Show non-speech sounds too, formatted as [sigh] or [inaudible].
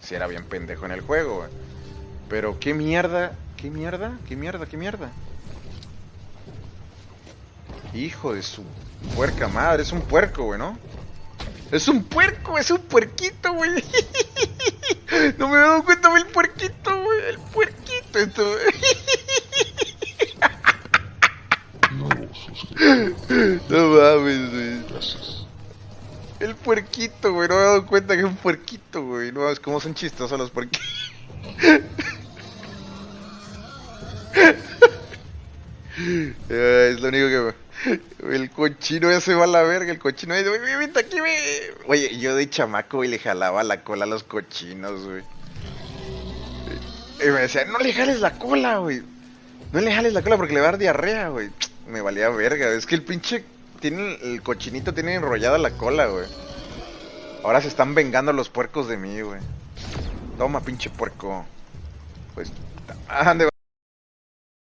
si era bien pendejo en el juego, güey. Pero qué mierda, qué mierda, qué mierda, qué mierda. Hijo de su puerca madre, es un puerco, güey, ¿no? Es un puerco, es un puerquito, güey. [laughs] No me he dado cuenta del puerquito, güey. El puerquito, esto, güey. [laughs] Suscriptor. No mames, güey. Gracias. El puerquito, güey. No me he dado cuenta que es un puerquito, güey. No mames, cómo son chistosos los puerquitos. [laughs] es lo único que. El cochino ya se va a la verga, el cochino güey, vente aquí, güey. Oye, yo de chamaco, güey, le jalaba la cola a los cochinos, güey. Y me decía, no le jales la cola, güey. No le jales la cola porque le va a dar diarrea, güey. Me valía verga. Es que el pinche. Tiene, el cochinito tiene enrollada la cola, güey. Ahora se están vengando los puercos de mí, güey. Toma, pinche puerco. Pues. Ande,